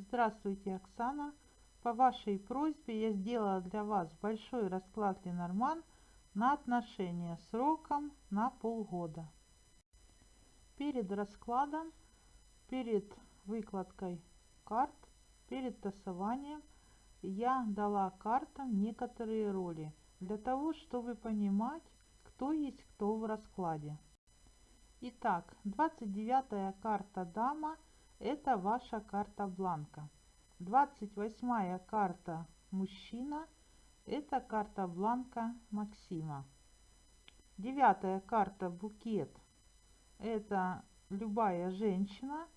Здравствуйте, Оксана. По вашей просьбе я сделала для вас большой расклад Ленорман на отношения сроком на полгода. Перед раскладом, перед выкладкой карт, перед тасованием я дала картам некоторые роли для того, чтобы понимать, кто есть кто в раскладе. Итак, 29 карта дама – это ваша карта бланка. 28 карта мужчина. Это карта бланка Максима. Девятая карта букет. Это любая женщина,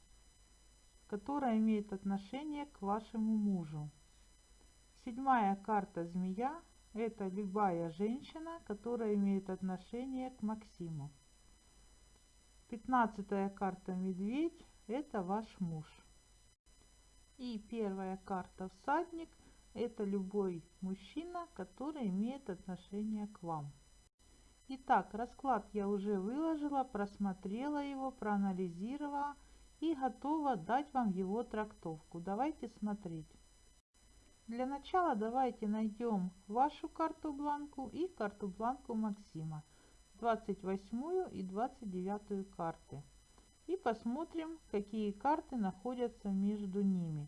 которая имеет отношение к вашему мужу. Седьмая карта змея. Это любая женщина, которая имеет отношение к Максиму. Пятнадцатая карта медведь это ваш муж. И первая карта всадник – это любой мужчина, который имеет отношение к вам. Итак, расклад я уже выложила, просмотрела его, проанализировала и готова дать вам его трактовку. Давайте смотреть. Для начала давайте найдем вашу карту бланку и карту бланку Максима, 28 и 29 карты и посмотрим, какие карты находятся между ними.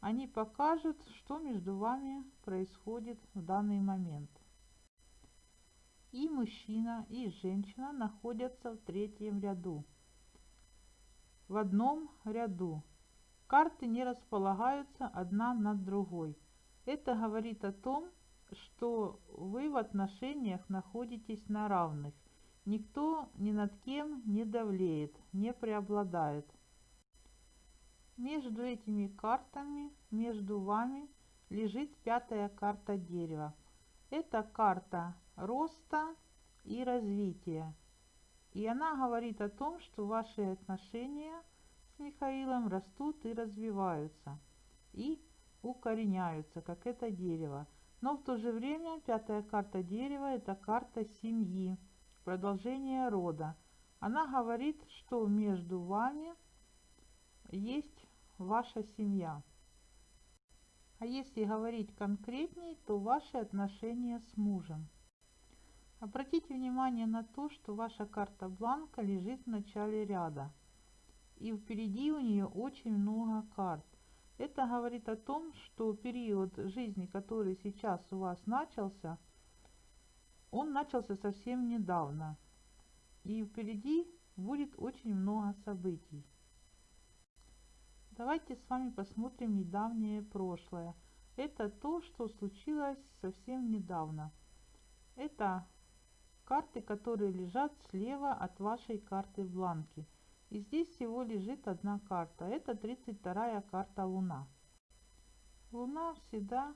Они покажут, что между вами происходит в данный момент. И мужчина, и женщина находятся в третьем ряду. В одном ряду. Карты не располагаются одна над другой. Это говорит о том, что вы в отношениях находитесь на равных Никто ни над кем не давлеет, не преобладает. Между этими картами, между вами, лежит пятая карта дерева. Это карта роста и развития. И она говорит о том, что ваши отношения с Михаилом растут и развиваются. И укореняются, как это дерево. Но в то же время пятая карта дерева – это карта семьи продолжение рода. Она говорит, что между вами есть ваша семья. А если говорить конкретнее, то ваши отношения с мужем. Обратите внимание на то, что ваша карта бланка лежит в начале ряда. И впереди у нее очень много карт. Это говорит о том, что период жизни, который сейчас у вас начался – он начался совсем недавно, и впереди будет очень много событий. Давайте с вами посмотрим недавнее прошлое. Это то, что случилось совсем недавно. Это карты, которые лежат слева от вашей карты в бланке. И здесь всего лежит одна карта. Это 32 карта Луна. Луна всегда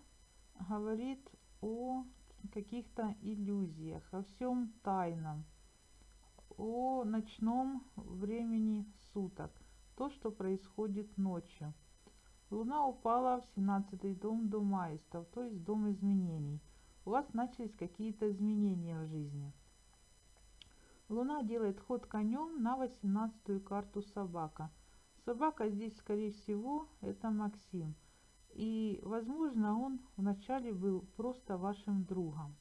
говорит о каких-то иллюзиях, о всем тайном, о ночном времени суток, то, что происходит ночью. Луна упала в 17 дом дома аистов, то есть дом изменений. У вас начались какие-то изменения в жизни. Луна делает ход конем на 18 карту собака. Собака здесь, скорее всего, это Максим – и, возможно, он вначале был просто вашим другом.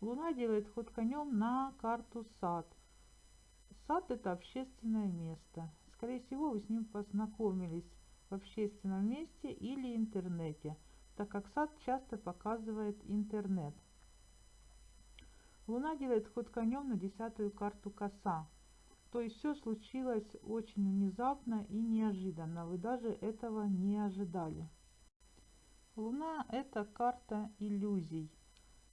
Луна делает ход конем на карту сад. Сад это общественное место. Скорее всего, вы с ним познакомились в общественном месте или интернете, так как сад часто показывает интернет. Луна делает ход конем на десятую карту коса. То есть все случилось очень внезапно и неожиданно. Вы даже этого не ожидали. Луна – это карта иллюзий.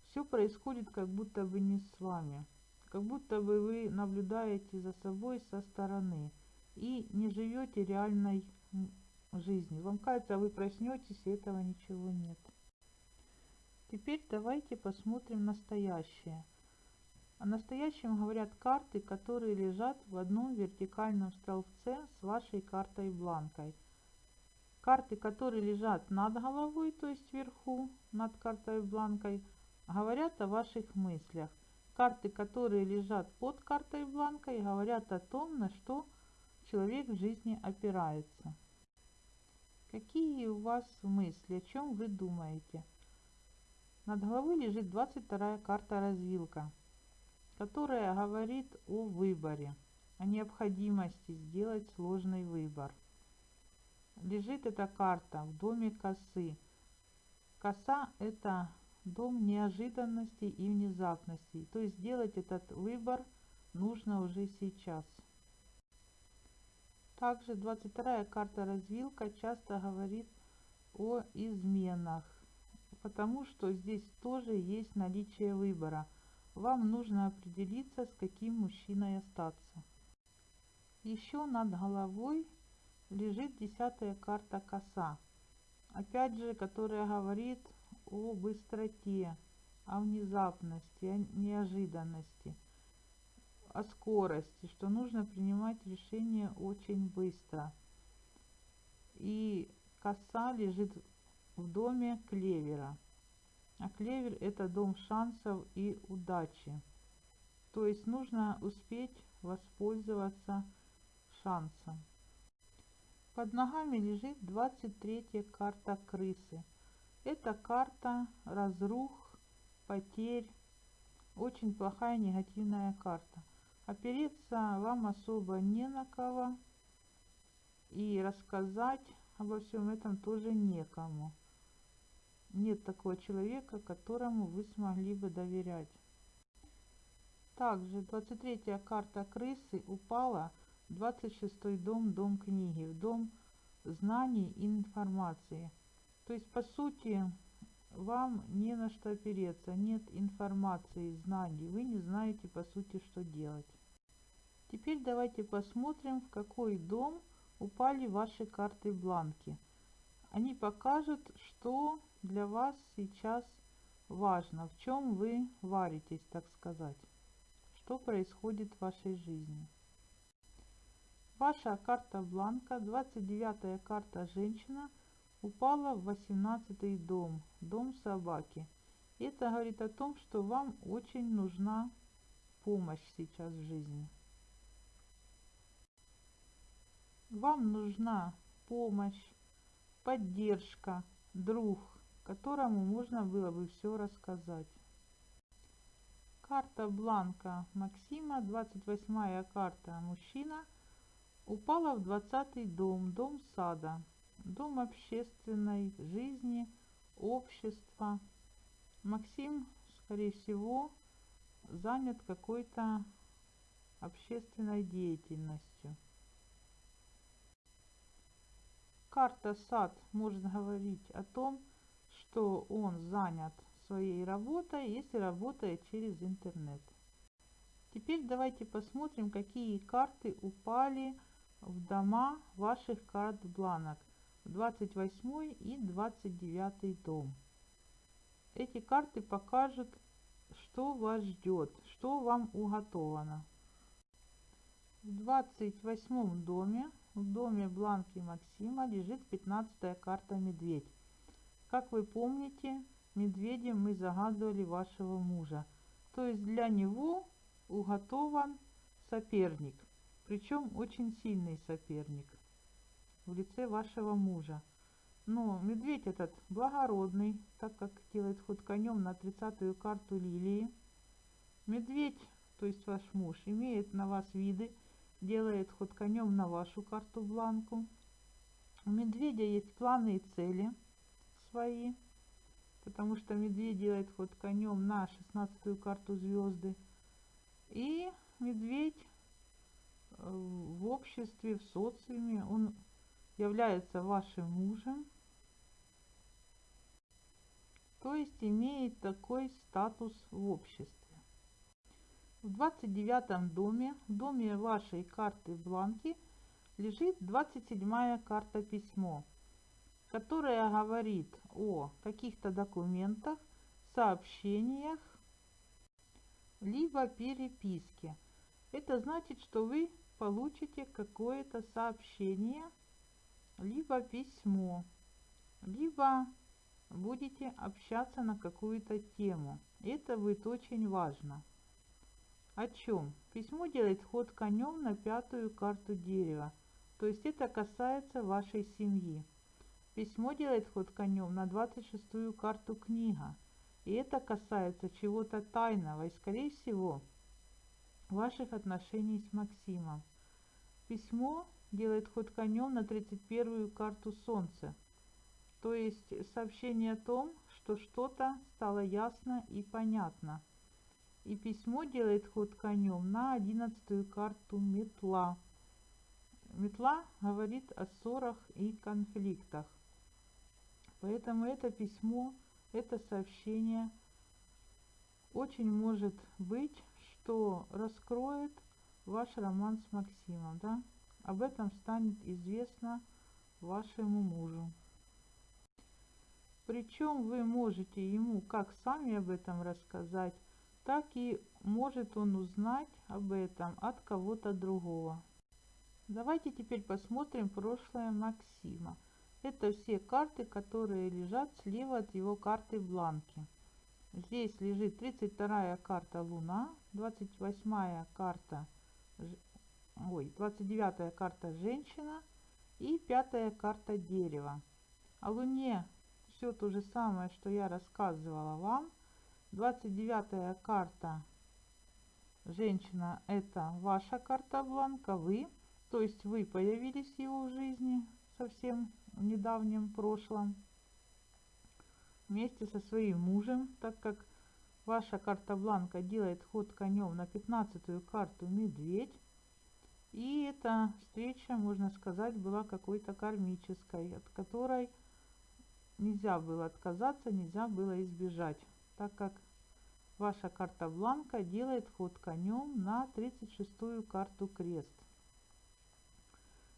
Все происходит как будто бы не с вами. Как будто бы вы наблюдаете за собой со стороны и не живете реальной жизнью. Вам кажется, вы проснетесь, и этого ничего нет. Теперь давайте посмотрим настоящее. О настоящем говорят карты, которые лежат в одном вертикальном столбце с вашей картой бланкой – Карты, которые лежат над головой, то есть вверху, над картой бланкой, говорят о ваших мыслях. Карты, которые лежат под картой бланкой, говорят о том, на что человек в жизни опирается. Какие у вас мысли, о чем вы думаете? Над головой лежит 22 карта развилка, которая говорит о выборе, о необходимости сделать сложный выбор. Лежит эта карта в доме косы. Коса – это дом неожиданностей и внезапностей. То есть сделать этот выбор нужно уже сейчас. Также 22 карта развилка часто говорит о изменах, потому что здесь тоже есть наличие выбора. Вам нужно определиться, с каким мужчиной остаться. Еще над головой лежит десятая карта коса. Опять же, которая говорит о быстроте, о внезапности, о неожиданности о скорости, что нужно принимать решение очень быстро. И коса лежит в доме клевера. А клевер это дом шансов и удачи. То есть нужно успеть воспользоваться шансом. Под ногами лежит 23 карта крысы. Это карта разрух, потерь. Очень плохая негативная карта. Опереться вам особо не на кого. И рассказать обо всем этом тоже некому. Нет такого человека, которому вы смогли бы доверять. Также 23 карта крысы упала 26 дом, дом книги, дом знаний и информации. То есть, по сути, вам не на что опереться, нет информации, знаний, вы не знаете, по сути, что делать. Теперь давайте посмотрим, в какой дом упали ваши карты бланки. Они покажут, что для вас сейчас важно, в чем вы варитесь, так сказать, что происходит в вашей жизни. Ваша карта бланка, 29 карта женщина, упала в 18 дом, дом собаки. Это говорит о том, что вам очень нужна помощь сейчас в жизни. Вам нужна помощь, поддержка, друг, которому можно было бы все рассказать. Карта бланка Максима, 28 карта мужчина, упала в 20 дом, дом сада, дом общественной жизни, общества. Максим, скорее всего, занят какой-то общественной деятельностью. Карта сад может говорить о том, что он занят своей работой, если работает через интернет. Теперь давайте посмотрим, какие карты упали в дома ваших карт бланок. 28 и 29 дом. Эти карты покажут, что вас ждет, что вам уготовано. В 28 доме в доме Бланки Максима лежит 15 карта «Медведь». Как вы помните, медведем мы загадывали вашего мужа. То есть для него уготован соперник, причем очень сильный соперник в лице вашего мужа. Но медведь этот благородный, так как делает ход конем на 30-ю карту лилии. Медведь, то есть ваш муж, имеет на вас виды, делает ход конем на вашу карту бланку. У медведя есть планы и цели свои, потому что медведь делает ход конем на 16 карту звезды. И медведь в обществе, в социуме, он является вашим мужем, то есть имеет такой статус в обществе. В 29 доме, в доме вашей карты бланки, лежит 27 карта письмо, которая говорит о каких-то документах, сообщениях, либо переписке. Это значит, что вы получите какое-то сообщение, либо письмо, либо будете общаться на какую-то тему. Это будет очень важно. О чем? Письмо делает ход конем на пятую карту дерева, то есть это касается вашей семьи. Письмо делает ход конем на 26-ю карту книга. И это касается чего-то тайного и, скорее всего, ваших отношений с Максимом. Письмо делает ход конем на 31-ю карту Солнца. То есть сообщение о том, что что-то стало ясно и понятно. И письмо делает ход конем на 11-ю карту Метла. Метла говорит о ссорах и конфликтах. Поэтому это письмо, это сообщение очень может быть, что раскроет ваш роман с Максимом. Да? Об этом станет известно вашему мужу. Причем вы можете ему как сами об этом рассказать, так и может он узнать об этом от кого-то другого. Давайте теперь посмотрим прошлое Максима. Это все карты, которые лежат слева от его карты в бланке. Здесь лежит 32 карта Луна, 28 карта, ой, 29 карта Женщина и 5 карта Дерево. О Луне все то же самое, что я рассказывала вам. 29 карта Женщина это ваша карта бланка, вы, то есть вы появились в его жизни совсем в недавнем прошлом вместе со своим мужем, так как ваша карта бланка делает ход конем на 15 карту медведь. И эта встреча, можно сказать, была какой-то кармической, от которой нельзя было отказаться, нельзя было избежать, так как ваша карта бланка делает ход конем на 36 карту крест.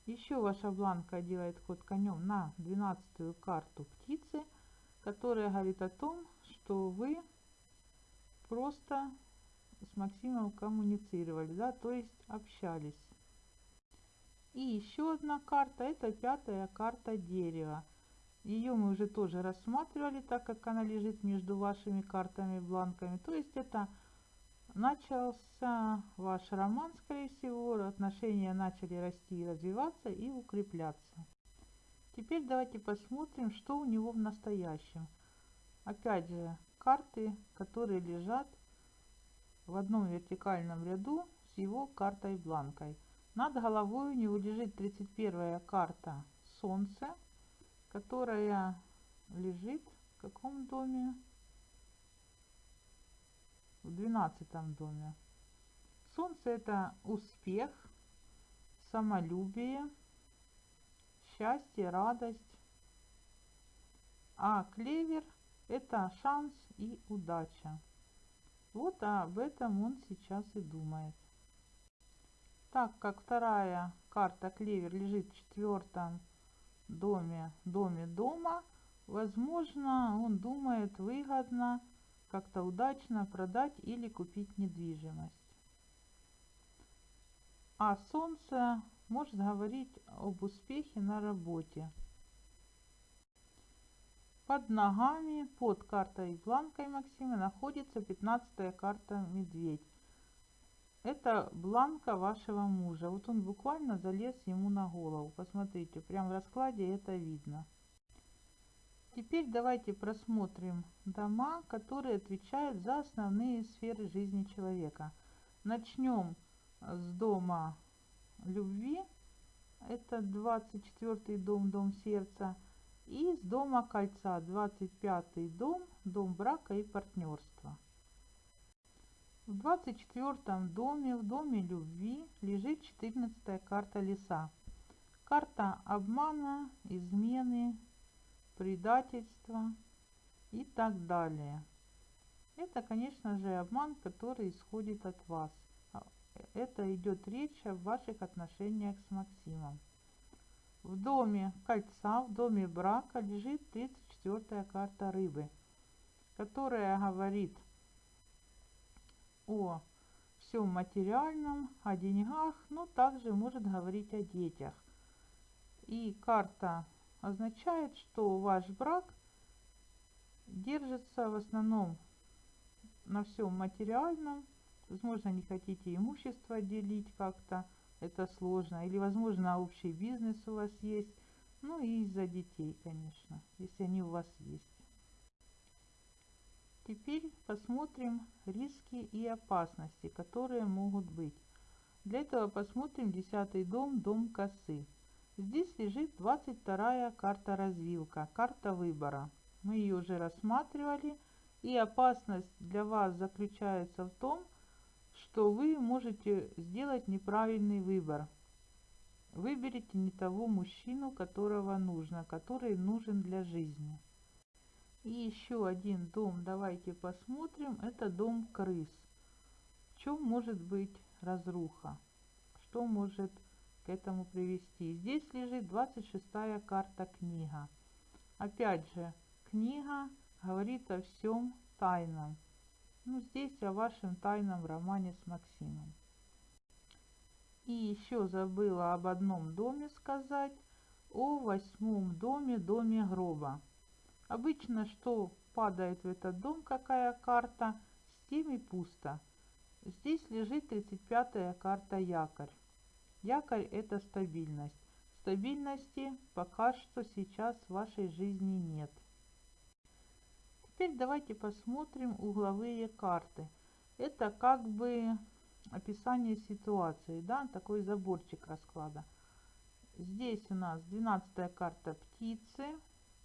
Еще ваша бланка делает ход конем на 12 карту птицы, которая говорит о том, что вы просто с Максимом коммуницировали, да, то есть общались. И еще одна карта, это пятая карта дерева. Ее мы уже тоже рассматривали, так как она лежит между вашими картами бланками. То есть это начался ваш роман, скорее всего, отношения начали расти и развиваться и укрепляться. Теперь давайте посмотрим, что у него в настоящем. Опять же, карты, которые лежат в одном вертикальном ряду с его картой бланкой. Над головой у него лежит 31 карта Солнце, которая лежит в каком доме? в двенадцатом доме. Солнце это успех, самолюбие, счастье, радость. А клевер это шанс и удача. Вот об этом он сейчас и думает. Так как вторая карта клевер лежит в четвертом доме, доме дома, возможно, он думает выгодно как-то удачно продать или купить недвижимость. А Солнце может говорить об успехе на работе. Под ногами, под картой бланкой Максима находится 15 карта Медведь. Это бланка вашего мужа. Вот он буквально залез ему на голову. Посмотрите, прям в раскладе это видно. Теперь давайте просмотрим дома, которые отвечают за основные сферы жизни человека. Начнем с дома любви, это 24 дом, дом сердца, и с дома кольца, 25 дом, дом брака и партнерства. В 24 доме, в доме любви, лежит 14 карта леса. Карта обмана, измены, предательство и так далее. Это, конечно же, обман, который исходит от вас. А, это идет речь о ваших отношениях с Максимом. В доме кольца, в доме брака лежит 34 карта рыбы, которая говорит о всем материальном, о деньгах, но также может говорить о детях. И карта означает, что ваш брак держится в основном на всем материальном. Возможно, не хотите имущество делить как-то, это сложно. Или, возможно, общий бизнес у вас есть. Ну и из-за детей, конечно, если они у вас есть. Теперь посмотрим риски и опасности, которые могут быть. Для этого посмотрим 10 дом, дом косы. Здесь лежит 22 карта развилка, карта выбора. Мы ее уже рассматривали. И опасность для вас заключается в том, что вы можете сделать неправильный выбор. Выберите не того мужчину, которого нужно, который нужен для жизни. И еще один дом, давайте посмотрим, это дом крыс. В чем может быть разруха? Что может к этому привести? Здесь лежит 26 карта книга. Опять же, книга говорит о всем тайном. Ну, здесь о вашем тайном романе с Максимом. И еще забыла об одном доме сказать, о восьмом доме, доме гроба. Обычно, что падает в этот дом, какая карта, с теми пусто. Здесь лежит 35-я карта якорь. Якорь это стабильность. Стабильности пока что сейчас в вашей жизни нет. Теперь давайте посмотрим угловые карты. Это как бы описание ситуации, да, такой заборчик расклада. Здесь у нас 12 карта птицы,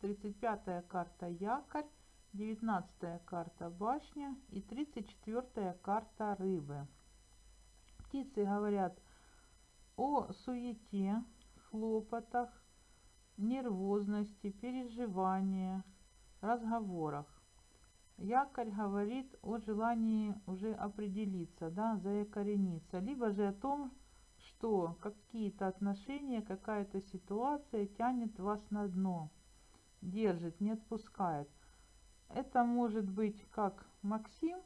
35 карта якорь, 19 карта башня и 34 карта рыбы. Птицы говорят о суете, хлопотах, нервозности, переживаниях, разговорах. Якорь говорит о желании уже определиться, да, заякорениться, либо же о том, что какие-то отношения, какая-то ситуация тянет вас на дно держит, не отпускает. Это может быть как Максим,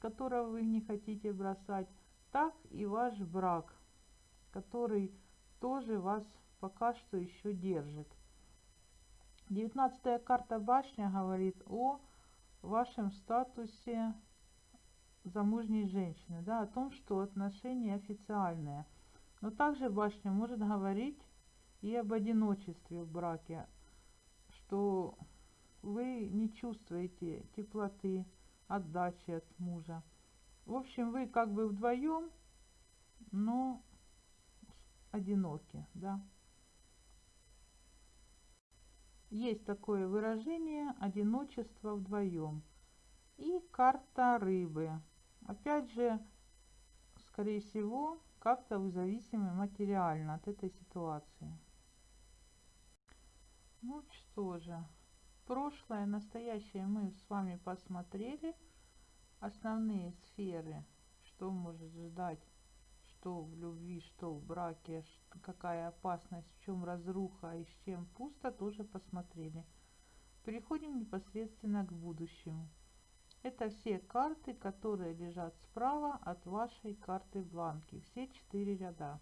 которого вы не хотите бросать, так и ваш брак, который тоже вас пока что еще держит. Девятнадцатая карта башня говорит о вашем статусе замужней женщины, да, о том, что отношения официальные. Но также башня может говорить и об одиночестве в браке, что вы не чувствуете теплоты, отдачи от мужа. В общем, вы как бы вдвоем, но одиноки, да. Есть такое выражение одиночество вдвоем. И карта рыбы. Опять же, скорее всего, как-то вы зависимы материально от этой ситуации. Ну что же, прошлое, настоящее мы с вами посмотрели. Основные сферы, что может ждать, что в любви, что в браке, какая опасность, в чем разруха и с чем пусто, тоже посмотрели. Переходим непосредственно к будущему. Это все карты, которые лежат справа от вашей карты бланки. Все четыре ряда.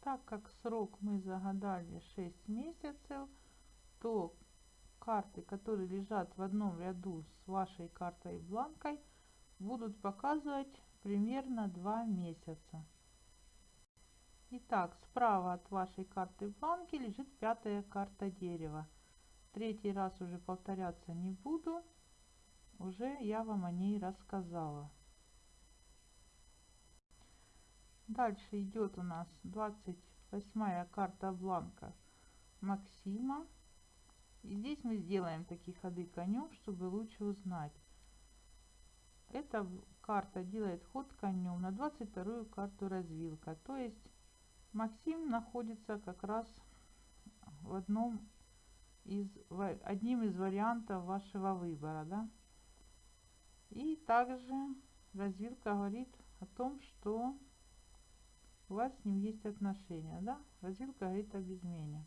Так как срок мы загадали 6 месяцев, то карты, которые лежат в одном ряду с вашей картой бланкой, будут показывать примерно 2 месяца. Итак, справа от вашей карты бланки лежит пятая карта дерева. Третий раз уже повторяться не буду, уже я вам о ней рассказала. Дальше идет у нас 28 карта бланка Максима. И здесь мы сделаем такие ходы конем, чтобы лучше узнать. Эта карта делает ход конем на 22 карту развилка. То есть Максим находится как раз в одном из, одним из вариантов вашего выбора. Да? И также развилка говорит о том, что у вас с ним есть отношения, да? Развилка говорит об измене.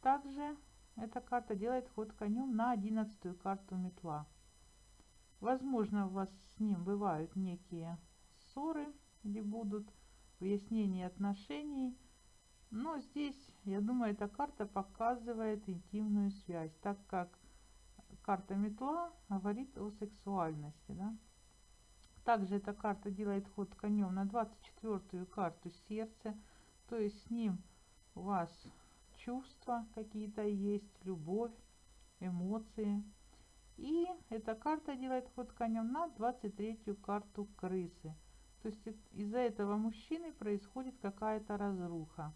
Также эта карта делает ход конем на одиннадцатую карту метла. Возможно, у вас с ним бывают некие ссоры, где будут выяснения отношений. Но здесь, я думаю, эта карта показывает интимную связь, так как карта метла говорит о сексуальности. Да? Также эта карта делает ход конем на 24 карту сердце. То есть с ним у вас чувства какие-то есть, любовь, эмоции. И эта карта делает ход конем на 23-ю карту крысы. То есть из-за этого мужчины происходит какая-то разруха.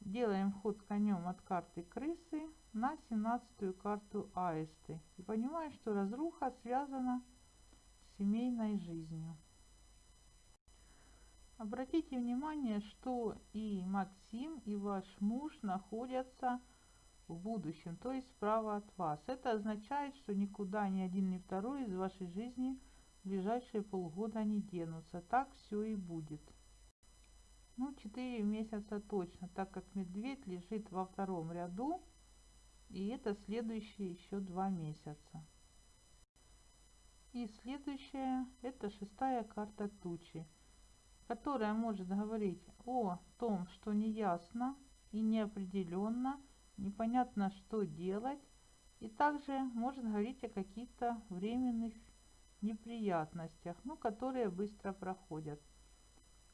Делаем ход конем от карты крысы на 17-ю карту аисты. И понимаем, что разруха связана с семейной жизнью. Обратите внимание, что и Максим, и ваш муж находятся в будущем, то есть справа от вас. Это означает, что никуда ни один, ни второй из вашей жизни в ближайшие полгода не денутся. Так все и будет. Ну, 4 месяца точно, так как медведь лежит во втором ряду, и это следующие еще два месяца. И следующая, это шестая карта тучи, которая может говорить о том, что неясно и неопределенно, непонятно что делать, и также может говорить о каких-то временных неприятностях, ну, которые быстро проходят.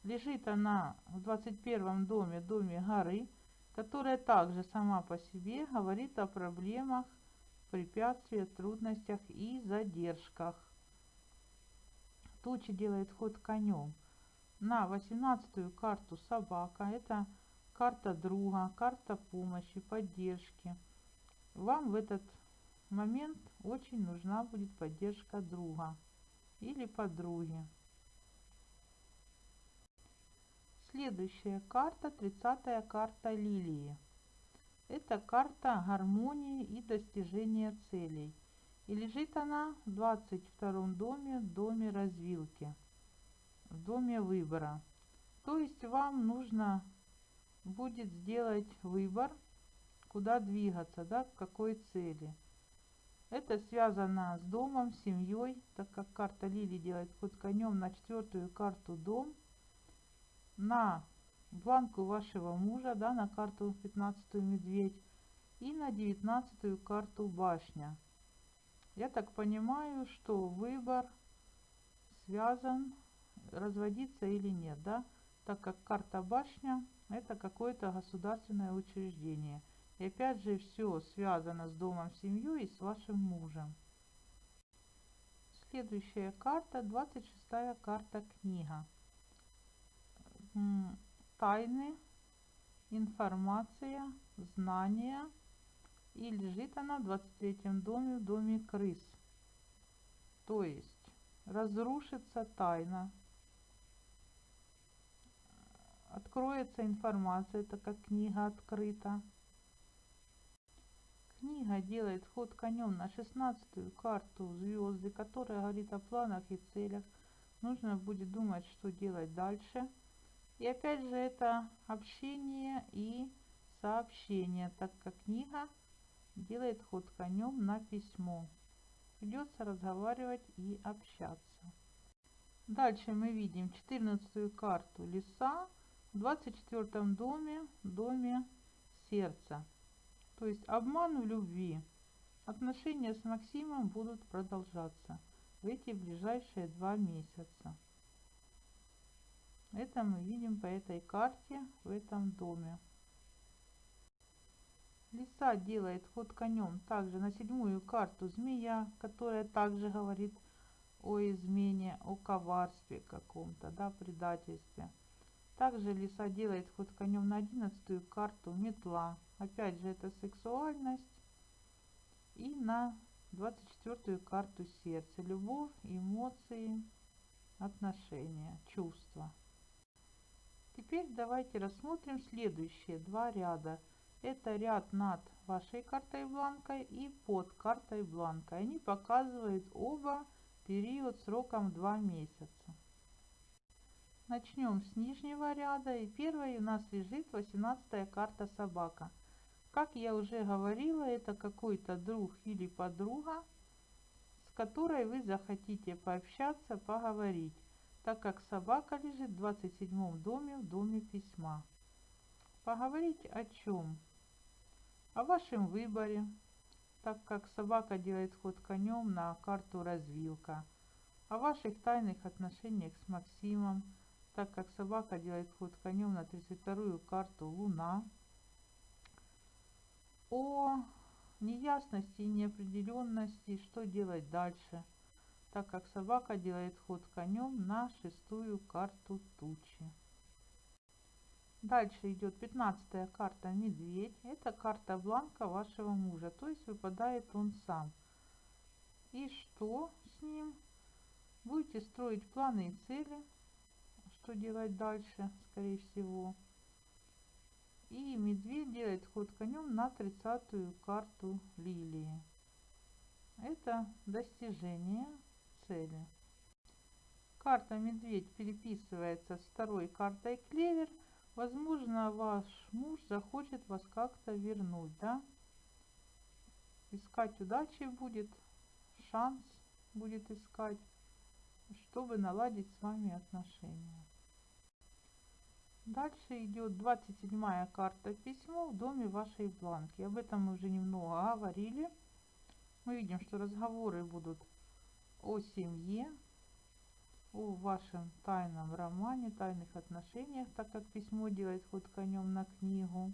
Лежит она в 21 доме, доме горы, которая также сама по себе говорит о проблемах, препятствиях, трудностях и задержках. Тучи делает ход конем. На 18 карту собака. Это карта друга, карта помощи, поддержки. Вам в этот момент очень нужна будет поддержка друга или подруги. Следующая карта, 30 карта лилии. Это карта гармонии и достижения целей. И лежит она в 22 доме, доме развилки, в доме выбора. То есть вам нужно будет сделать выбор, куда двигаться, да, к какой цели. Это связано с домом, семьей, так как карта Лили делает ход конем на четвертую карту дом – на бланку вашего мужа, да, на карту 15 медведь и на 19 карту башня. Я так понимаю, что выбор связан, разводиться или нет, да, так как карта башня это какое-то государственное учреждение. И опять же все связано с домом, семьей и с вашим мужем. Следующая карта, 26 карта книга тайны, информация, знания. И лежит она в 23 доме, в доме крыс. То есть разрушится тайна, откроется информация, так как книга открыта. Книга делает ход конем на 16 карту звезды, которая говорит о планах и целях. Нужно будет думать, что делать дальше. И опять же это общение и сообщение, так как книга делает ход конем на письмо. Придется разговаривать и общаться. Дальше мы видим 14 карту леса в 24 доме, доме сердца. То есть обман в любви. Отношения с Максимом будут продолжаться в эти ближайшие два месяца. Это мы видим по этой карте в этом доме. Лиса делает ход конем также на седьмую карту змея, которая также говорит о измене, о коварстве каком-то, да, предательстве. Также лиса делает ход конем на одиннадцатую карту метла. Опять же это сексуальность. И на 24 карту сердца. Любовь, эмоции, отношения, чувства. Теперь давайте рассмотрим следующие два ряда. Это ряд над вашей картой бланкой и под картой бланкой. Они показывают оба период сроком 2 месяца. Начнем с нижнего ряда. И первой у нас лежит 18 карта собака. Как я уже говорила, это какой-то друг или подруга, с которой вы захотите пообщаться, поговорить так как собака лежит в 27 доме, в доме письма. Поговорить о чем? О вашем выборе, так как собака делает ход конем на карту развилка, о ваших тайных отношениях с Максимом, так как собака делает ход конем на 32-ю карту Луна, о неясности и неопределенности, что делать дальше, так как собака делает ход конем на шестую карту тучи. Дальше идет 15 карта Медведь. Это карта бланка вашего мужа, то есть выпадает он сам. И что с ним? Будете строить планы и цели, что делать дальше, скорее всего. И медведь делает ход конем на 30 карту лилии. Это достижение цели. Карта медведь переписывается с второй картой клевер. Возможно, ваш муж захочет вас как-то вернуть, да? Искать удачи будет, шанс будет искать, чтобы наладить с вами отношения. Дальше идет 27 карта письмо в доме вашей бланки. Об этом мы уже немного говорили. Мы видим, что разговоры будут о семье, о вашем тайном романе, тайных отношениях, так как письмо делает ход конем на книгу.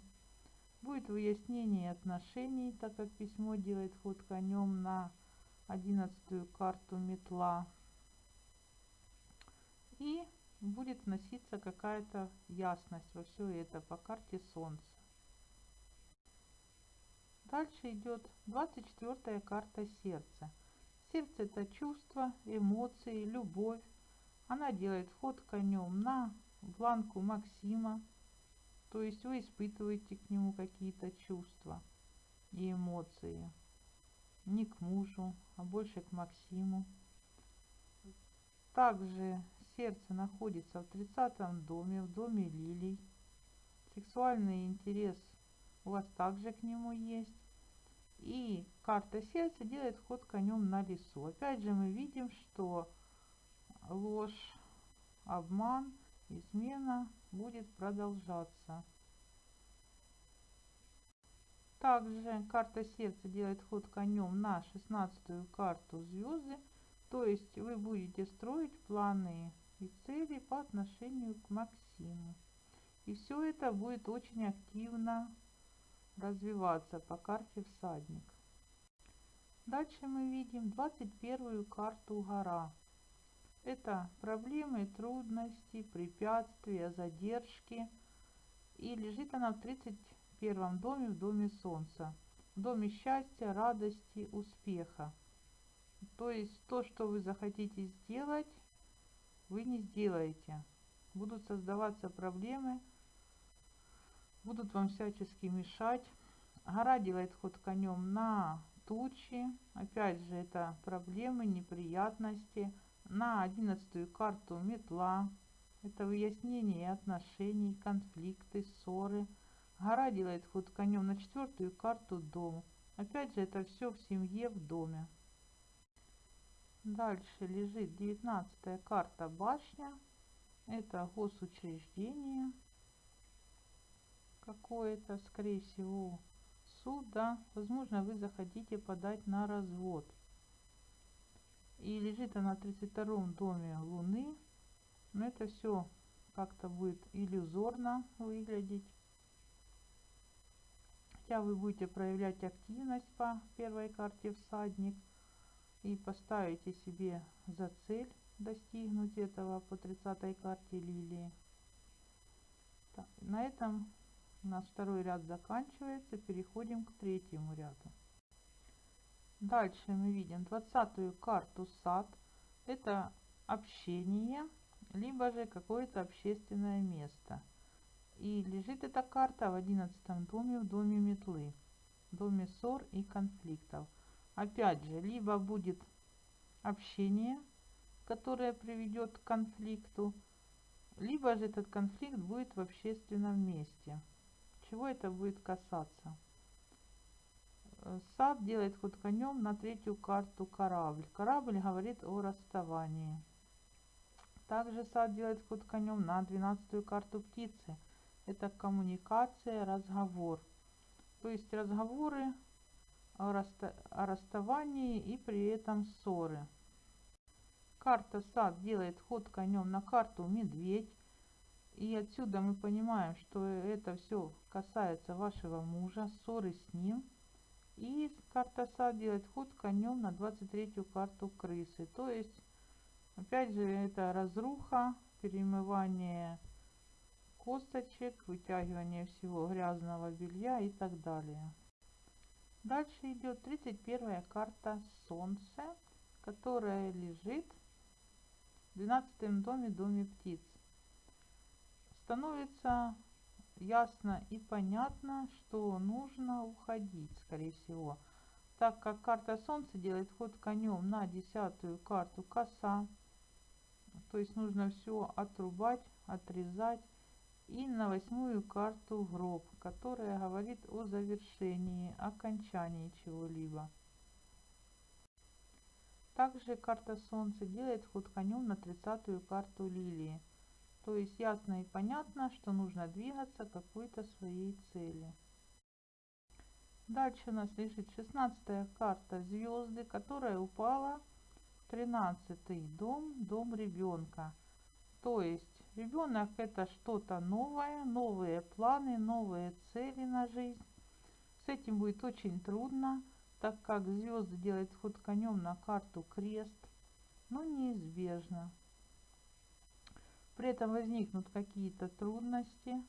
Будет выяснение отношений, так как письмо делает ход конем на одиннадцатую карту метла. И будет вноситься какая-то ясность во все это по карте Солнца. Дальше идет 24 карта сердца. Сердце это чувства, эмоции, любовь. Она делает ход конем на бланку Максима. То есть вы испытываете к нему какие-то чувства и эмоции. Не к мужу, а больше к Максиму. Также сердце находится в 30 доме, в доме лилий. Сексуальный интерес у вас также к нему есть. И карта сердца делает ход конем на лесу. Опять же мы видим, что ложь, обман, измена будет продолжаться. Также карта сердца делает ход конем на 16 карту звезды. То есть вы будете строить планы и цели по отношению к Максиму. И все это будет очень активно развиваться по карте всадник. Дальше мы видим 21 карту гора. Это проблемы, трудности, препятствия, задержки. И лежит она в 31 доме, в доме солнца. В доме счастья, радости, успеха. То есть то, что вы захотите сделать, вы не сделаете. Будут создаваться проблемы, будут вам всячески мешать. Гора делает ход конем на тучи. Опять же, это проблемы, неприятности. На одиннадцатую карту метла. Это выяснение отношений, конфликты, ссоры. Гора делает ход конем на четвертую карту дом. Опять же, это все в семье, в доме. Дальше лежит девятнадцатая карта башня. Это госучреждение какое-то, скорее всего, суд, да. Возможно, вы захотите подать на развод. И лежит она в 32 доме Луны. Но это все как-то будет иллюзорно выглядеть. Хотя вы будете проявлять активность по первой карте всадник – и поставите себе за цель достигнуть этого по 30 карте лилии. Так, на этом у нас второй ряд заканчивается. Переходим к третьему ряду. Дальше мы видим 20 карту сад. Это общение, либо же какое-то общественное место. И лежит эта карта в 11 доме, в доме метлы, доме ссор и конфликтов. Опять же, либо будет общение, которое приведет к конфликту, либо же этот конфликт будет в общественном месте. Чего это будет касаться? Э, сад делает ход конем на третью карту корабль. Корабль говорит о расставании. Также сад делает ход конем на двенадцатую карту птицы. Это коммуникация, разговор. То есть разговоры о, расста о расставании и при этом ссоры. Карта сад делает ход конем на карту медведь. И отсюда мы понимаем, что это все касается вашего мужа, ссоры с ним. И карта сад делает ход конем на 23-ю карту крысы. То есть, опять же, это разруха, перемывание косточек, вытягивание всего грязного белья и так далее. Дальше идет 31 карта Солнце, которая лежит в 12 доме, доме птиц. Становится ясно и понятно, что нужно уходить, скорее всего. Так как карта Солнца делает ход конем на десятую карту коса, то есть нужно все отрубать, отрезать. И на восьмую карту гроб, которая говорит о завершении, окончании чего-либо. Также карта Солнца делает ход конем на тридцатую карту лилии. То есть ясно и понятно, что нужно двигаться к какой-то своей цели. Дальше у нас лежит 16 карта звезды, которая упала в 13 дом, дом ребенка. То есть ребенок это что-то новое, новые планы, новые цели на жизнь. С этим будет очень трудно, так как звезды делают ход конем на карту крест, но неизбежно. При этом возникнут какие-то трудности,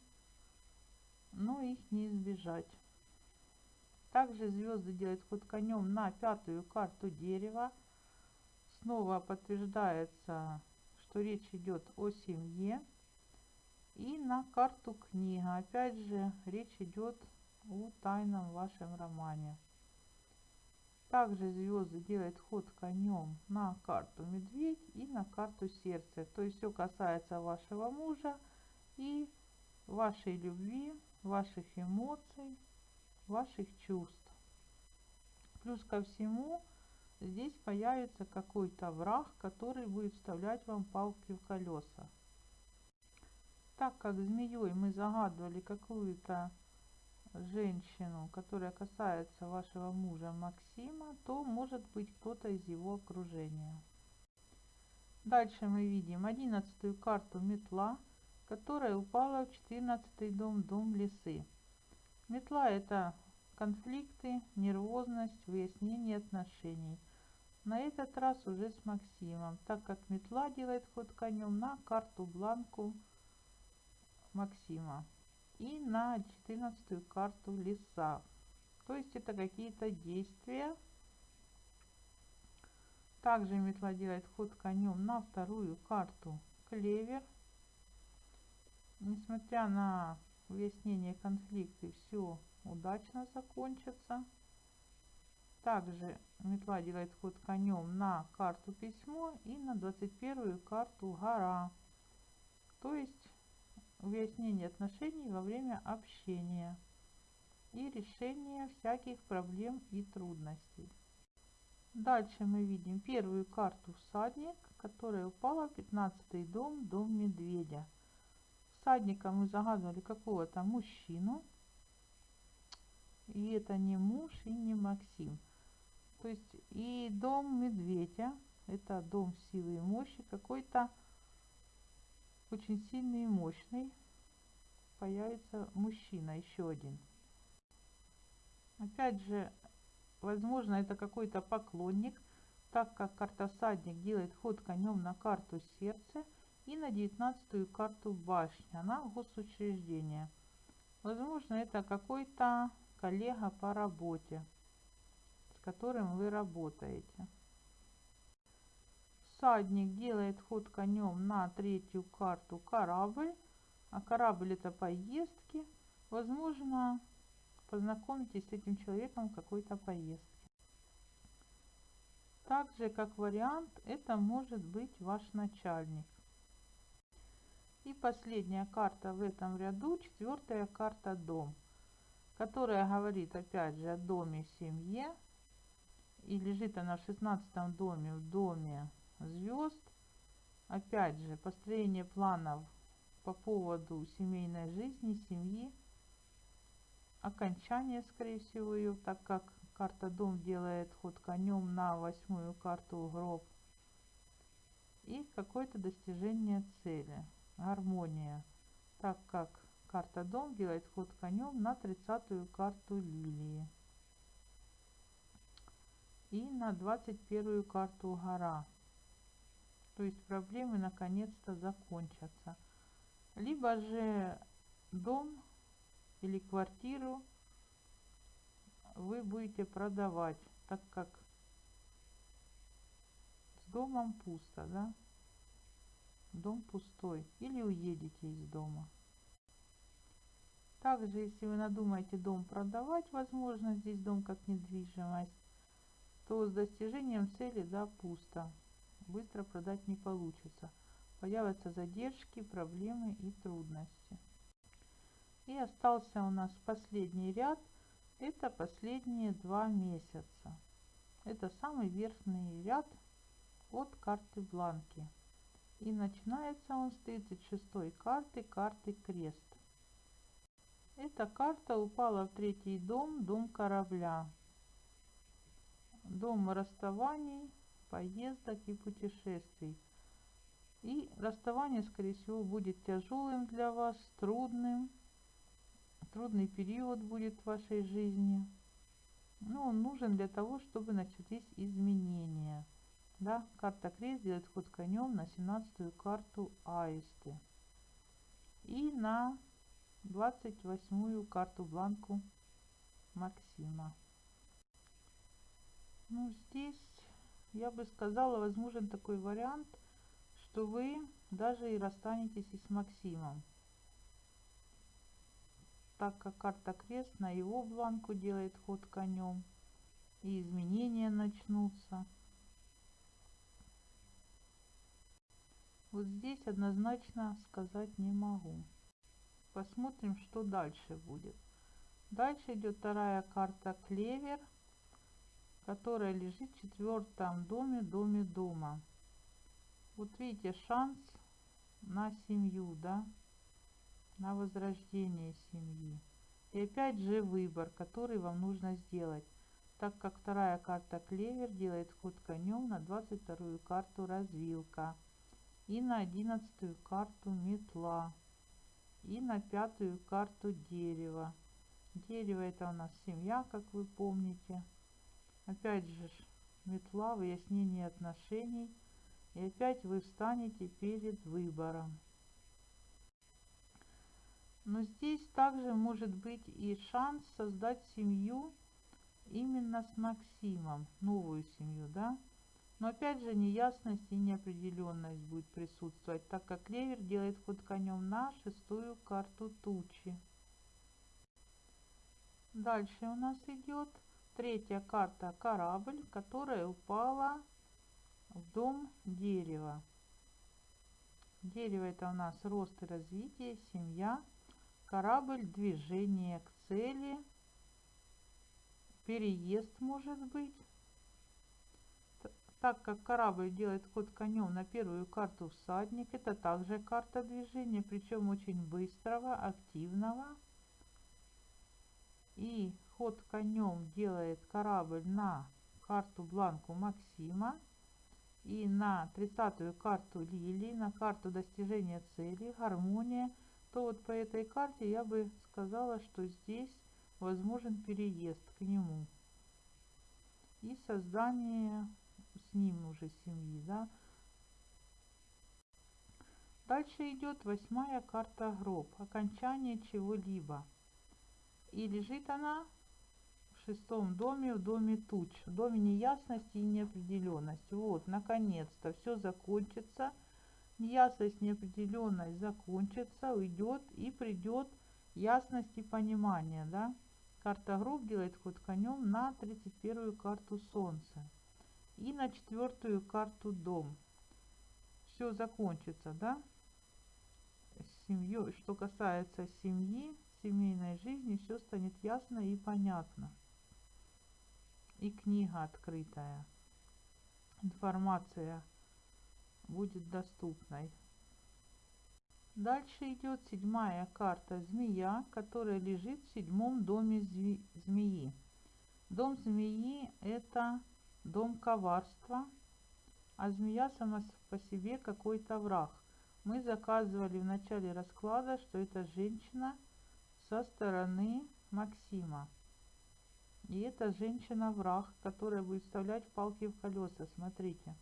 но их не избежать. Также звезды делают ход конем на пятую карту дерева. Снова подтверждается, что речь идет о семье. И на карту книга. Опять же, речь идет о тайном вашем романе. Также звезды делают ход конем на карту медведь и на карту сердце. То есть все касается вашего мужа и вашей любви, ваших эмоций, ваших чувств. Плюс ко всему, здесь появится какой-то враг, который будет вставлять вам палки в колеса. Так как змеей мы загадывали какую-то женщину, которая касается вашего мужа Максима, то может быть кто-то из его окружения. Дальше мы видим одиннадцатую карту метла, которая упала в четырнадцатый дом, дом лисы. Метла это конфликты, нервозность, выяснение отношений. На этот раз уже с Максимом, так как метла делает ход конем на карту бланку Максима и на 14 карту леса. То есть это какие-то действия. Также метла делает ход конем на вторую карту клевер. Несмотря на выяснение конфликта, все удачно закончится. Также метла делает ход конем на карту письмо и на 21 карту гора. То есть выяснение отношений во время общения и решение всяких проблем и трудностей. Дальше мы видим первую карту всадник, которая упала в 15 дом, дом медведя. Всадника мы загадывали какого-то мужчину. И это не муж и не Максим. То есть и дом медведя, это дом силы и мощи, какой-то очень сильный и мощный, появится мужчина, еще один. Опять же, возможно, это какой-то поклонник, так как карта всадник делает ход конем на карту сердце и на девятнадцатую карту башня, на госучреждение. Возможно, это какой-то коллега по работе, которым вы работаете всадник делает ход конем на третью карту корабль, а корабль это поездки, возможно, познакомитесь с этим человеком в какой-то поездке. Также, как вариант, это может быть ваш начальник. И последняя карта в этом ряду, четвертая карта дом, которая говорит опять же о доме семье. И лежит она в шестнадцатом доме, в доме звезд. Опять же, построение планов по поводу семейной жизни, семьи. Окончание, скорее всего, ее, так как карта дом делает ход конем на восьмую карту гроб. И какое-то достижение цели, гармония. так как карта дом делает ход конем на тридцатую карту лилии и на двадцать первую карту гора. То есть проблемы наконец-то закончатся. Либо же дом или квартиру вы будете продавать так как с домом пусто да? Дом пустой. Или уедете из дома. Также если вы надумаете дом продавать возможно здесь дом как недвижимость то с достижением цели да пусто. Быстро продать не получится. Появятся задержки проблемы и трудности. И остался у нас последний ряд. Это последние два месяца. Это самый верхний ряд от карты бланки. И начинается он с 36 карты, карты крест. Эта карта упала в третий дом, дом корабля. Дом расставаний, поездок и путешествий. И расставание, скорее всего, будет тяжелым для вас, трудным. Трудный период будет в вашей жизни. Но он нужен для того, чтобы начались изменения да, карта крест делает ход конем на 17 карту аисты и на 28 карту бланку Максима. Ну, здесь я бы сказала, возможен такой вариант, что вы даже и расстанетесь и с Максимом. Так как карта крест на его бланку делает ход конем, и изменения начнутся. Вот здесь однозначно сказать не могу. Посмотрим, что дальше будет. Дальше идет вторая карта клевер, которая лежит в четвертом доме, доме дома. Вот видите, шанс на семью, да, на возрождение семьи. И опять же выбор, который вам нужно сделать, так как вторая карта клевер делает ход конем на 22 карту развилка. И на одиннадцатую карту метла. И на пятую карту дерево дерево это у нас семья как вы помните опять же метла выяснение отношений. И опять вы встанете перед выбором. Но здесь также может быть и шанс создать семью именно с Максимом новую семью да? Но опять же неясность и неопределенность будет присутствовать, так как клевер делает ход конем на шестую карту тучи. Дальше у нас идет третья карта корабль, которая упала в дом дерева. Дерево это у нас рост и развитие, семья, корабль, движение к цели, переезд может быть так как корабль делает ход конем на первую карту всадник, это также карта движения, причем очень быстрого, активного. И ход конем делает корабль на карту бланку Максима и на 30 карту Лили, на карту достижения цели, гармония, то вот по этой карте я бы сказала, что здесь возможен переезд к нему и создание с ним уже семьи, да. Дальше идет восьмая карта гроб, окончание чего-либо. И лежит она в шестом доме, в доме туч, в доме неясности и неопределенности. Вот, наконец-то все закончится, неясность, неопределенность закончится, уйдет и придет ясность и понимание, да. Карта гроб делает ход конем на 31 карту солнца и на четвертую карту дом. Все закончится, да? Семью, что касается семьи, семейной жизни, все станет ясно и понятно. И книга открытая. Информация будет доступной. Дальше идет седьмая карта змея, которая лежит в седьмом доме змеи. Дом змеи это дом коварства, а змея сама по себе какой-то враг. мы заказывали в начале расклада, что это женщина со стороны Максима. И это женщина-враг, которая будет вставлять палки в колеса. Смотрите.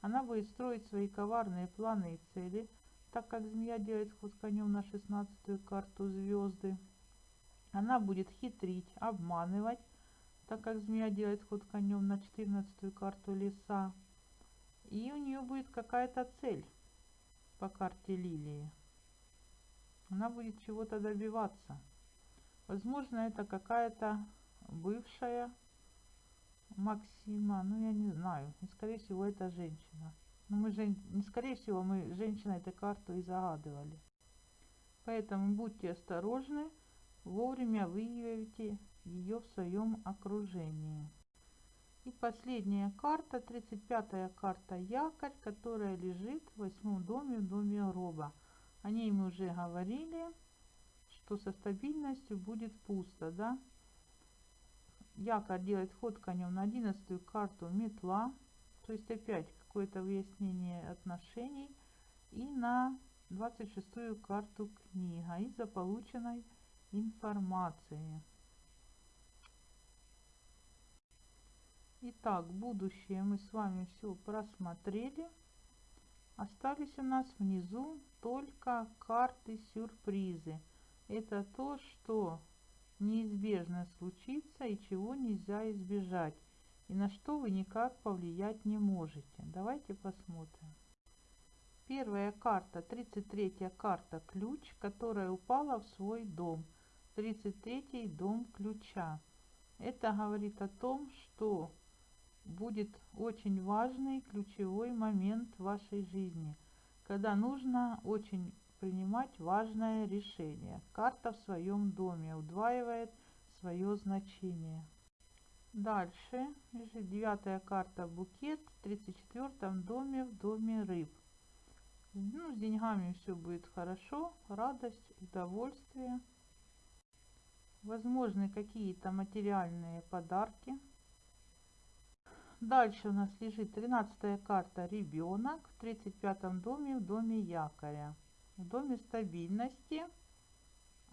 Она будет строить свои коварные планы и цели, так как змея делает ход конем на шестнадцатую карту звезды. Она будет хитрить, обманывать, так как змея делает ход конем на четырнадцатую карту леса. И у нее будет какая-то цель по карте лилии. Она будет чего-то добиваться. Возможно, это какая-то бывшая Максима, ну я не знаю, и скорее всего это женщина. Но мы же, не скорее всего, мы женщина эту карту и загадывали. Поэтому будьте осторожны, вовремя выявите ее в своем окружении. И последняя карта, 35-я карта якорь, которая лежит в восьмом доме, в доме роба. О ней мы уже говорили, что со стабильностью будет пусто, да? Якорь делает ход конем на 11 карту метла, то есть опять какое-то выяснение отношений. И на 26 карту книга из-за полученной информации. Итак, будущее мы с вами все просмотрели. Остались у нас внизу только карты сюрпризы. Это то, что неизбежно случится и чего нельзя избежать, и на что вы никак повлиять не можете. Давайте посмотрим. Первая карта, 33 карта ключ, которая упала в свой дом. 33 дом ключа. Это говорит о том, что будет очень важный ключевой момент в вашей жизни, когда нужно очень принимать важное решение. Карта в своем доме удваивает свое значение. Дальше девятая карта букет в 34 доме в доме рыб. Ну, с деньгами все будет хорошо, радость, удовольствие. Возможны какие-то материальные подарки. Дальше у нас лежит 13 карта ребенок в 35 доме в доме якоря. В доме стабильности,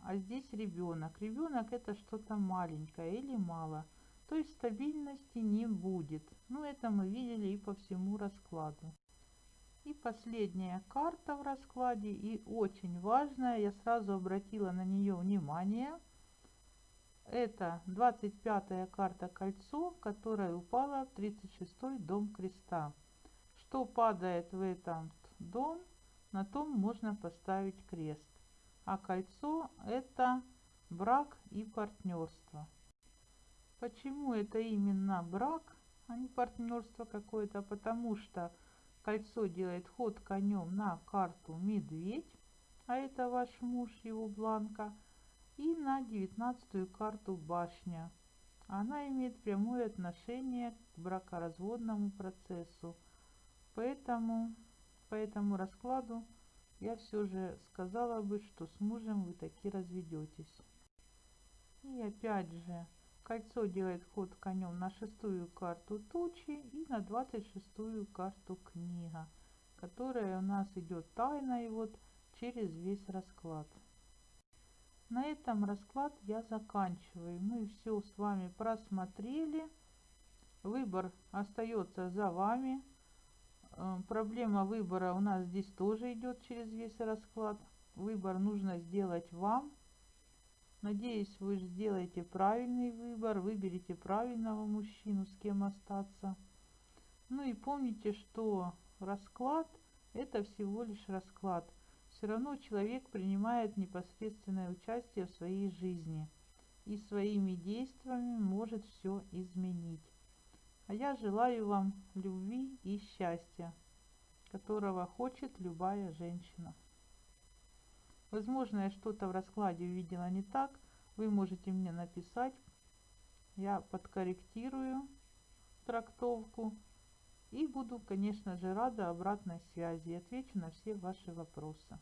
а здесь ребенок. Ребенок это что-то маленькое или мало. То есть стабильности не будет. Ну это мы видели и по всему раскладу. И последняя карта в раскладе и очень важная, я сразу обратила на нее внимание – это 25 карта кольцо, которая упала в 36 дом креста. Что падает в этот дом, на том можно поставить крест. А кольцо это брак и партнерство. Почему это именно брак, а не партнерство какое-то? Потому что кольцо делает ход конем на карту медведь, а это ваш муж, его бланка – и на девятнадцатую карту башня. Она имеет прямое отношение к бракоразводному процессу. Поэтому по этому раскладу я все же сказала бы, что с мужем вы таки разведетесь. И опять же, кольцо делает ход конем на шестую карту тучи и на двадцать шестую карту книга, которая у нас идет тайно и вот через весь расклад. На этом расклад я заканчиваю. Мы все с вами просмотрели. Выбор остается за вами. Э, проблема выбора у нас здесь тоже идет через весь расклад. Выбор нужно сделать вам. Надеюсь, вы сделаете правильный выбор, выберите правильного мужчину, с кем остаться. Ну и помните, что расклад это всего лишь расклад все равно человек принимает непосредственное участие в своей жизни и своими действиями может все изменить. А я желаю вам любви и счастья, которого хочет любая женщина. Возможно, я что-то в раскладе увидела не так. Вы можете мне написать. Я подкорректирую трактовку. И буду, конечно же, рада обратной связи. Отвечу на все ваши вопросы.